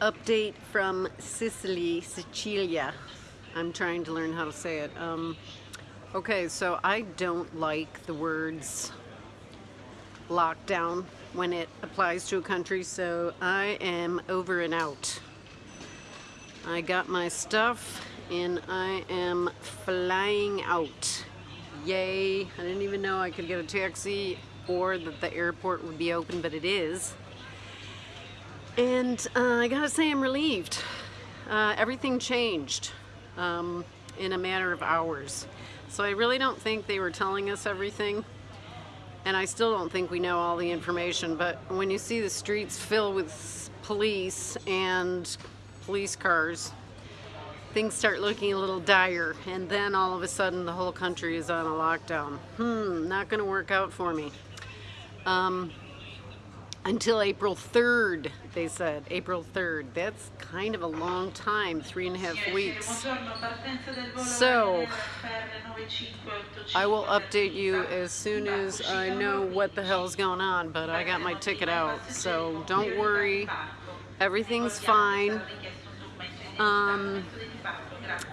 update from Sicily, Sicilia. I'm trying to learn how to say it. Um, okay, so I don't like the words lockdown when it applies to a country, so I am over and out. I got my stuff and I am flying out. Yay! I didn't even know I could get a taxi or that the airport would be open, but it is. And uh, I gotta say I'm relieved. Uh, everything changed um, in a matter of hours. So I really don't think they were telling us everything. And I still don't think we know all the information, but when you see the streets filled with police and police cars, things start looking a little dire. And then all of a sudden the whole country is on a lockdown. Hmm, not gonna work out for me. Um, until April 3rd, they said. April 3rd. That's kind of a long time, three and a half weeks. So, I will update you as soon as I know what the hell's going on, but I got my ticket out, so don't worry. Everything's fine. Um,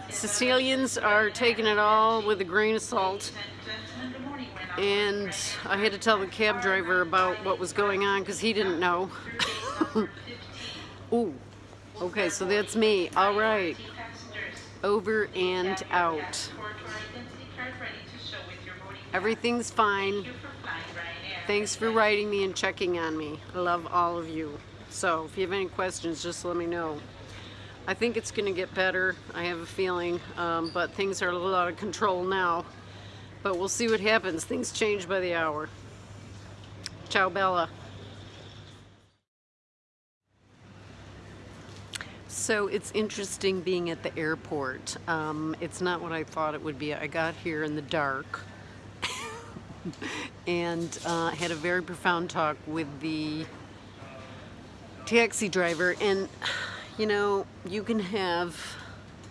Sicilians are taking it all with a grain of salt and I had to tell the cab driver about what was going on because he didn't know. Ooh, okay, so that's me. All right, over and out. Everything's fine. Thanks for writing me and checking on me. I love all of you. So if you have any questions, just let me know. I think it's going to get better. I have a feeling, um, but things are a little out of control now. But we'll see what happens. Things change by the hour. Ciao, Bella. So it's interesting being at the airport. Um, it's not what I thought it would be. I got here in the dark and uh, had a very profound talk with the taxi driver. And, you know, you can have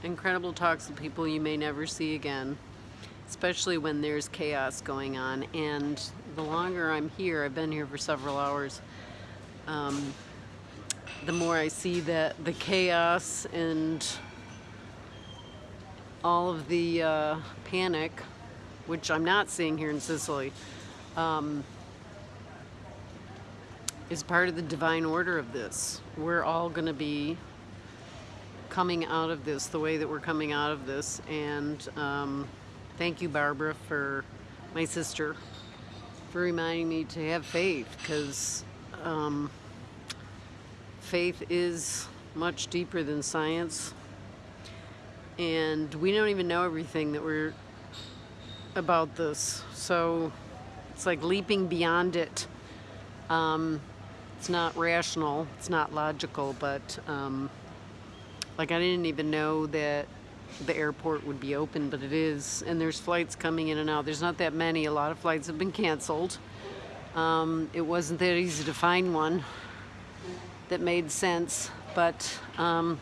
incredible talks with people you may never see again especially when there's chaos going on. And the longer I'm here, I've been here for several hours, um, the more I see that the chaos and all of the uh, panic, which I'm not seeing here in Sicily, um, is part of the divine order of this. We're all going to be coming out of this the way that we're coming out of this and um, Thank you, Barbara, for my sister, for reminding me to have faith because um, faith is much deeper than science. And we don't even know everything that we're about this. So it's like leaping beyond it. Um, it's not rational, it's not logical, but um, like I didn't even know that the airport would be open, but it is, and there's flights coming in and out. There's not that many. A lot of flights have been canceled. Um, it wasn't that easy to find one that made sense, but um,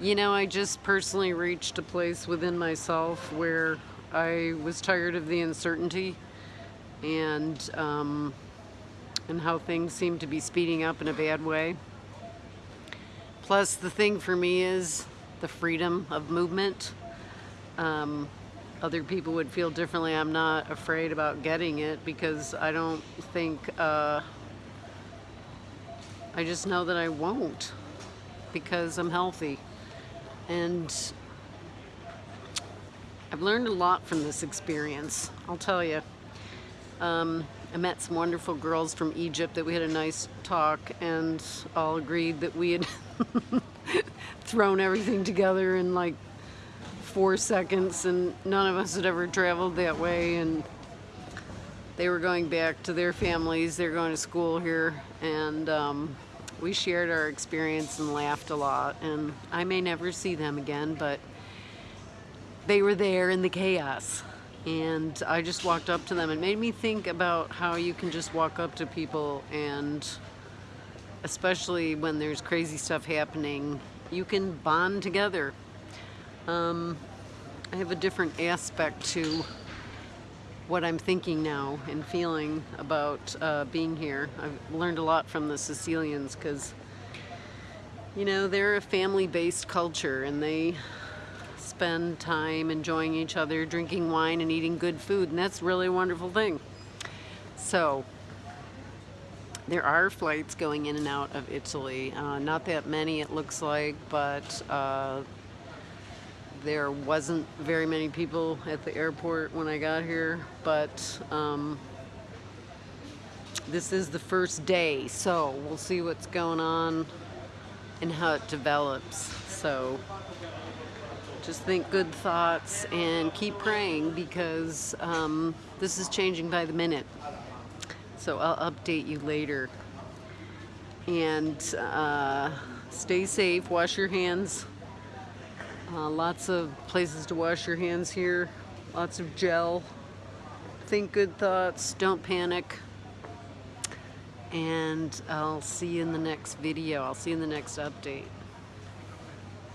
you know, I just personally reached a place within myself where I was tired of the uncertainty and um, and how things seem to be speeding up in a bad way. Plus, the thing for me is the freedom of movement. Um, other people would feel differently. I'm not afraid about getting it because I don't think, uh, I just know that I won't because I'm healthy. And I've learned a lot from this experience, I'll tell you. Um, I met some wonderful girls from Egypt that we had a nice talk and all agreed that we had thrown everything together in like four seconds and none of us had ever traveled that way and they were going back to their families they're going to school here and um, we shared our experience and laughed a lot and I may never see them again but they were there in the chaos and I just walked up to them. It made me think about how you can just walk up to people and especially when there's crazy stuff happening, you can bond together. Um, I have a different aspect to what I'm thinking now and feeling about uh, being here. I've learned a lot from the Sicilians because you know, they're a family-based culture and they spend time enjoying each other, drinking wine and eating good food, and that's really a wonderful thing. So, there are flights going in and out of Italy. Uh, not that many, it looks like, but uh, there wasn't very many people at the airport when I got here. But um, this is the first day, so we'll see what's going on and how it develops. So just think good thoughts and keep praying because um, this is changing by the minute. So I'll update you later. And uh, stay safe, wash your hands. Uh, lots of places to wash your hands here, lots of gel. Think good thoughts, don't panic. And I'll see you in the next video. I'll see you in the next update.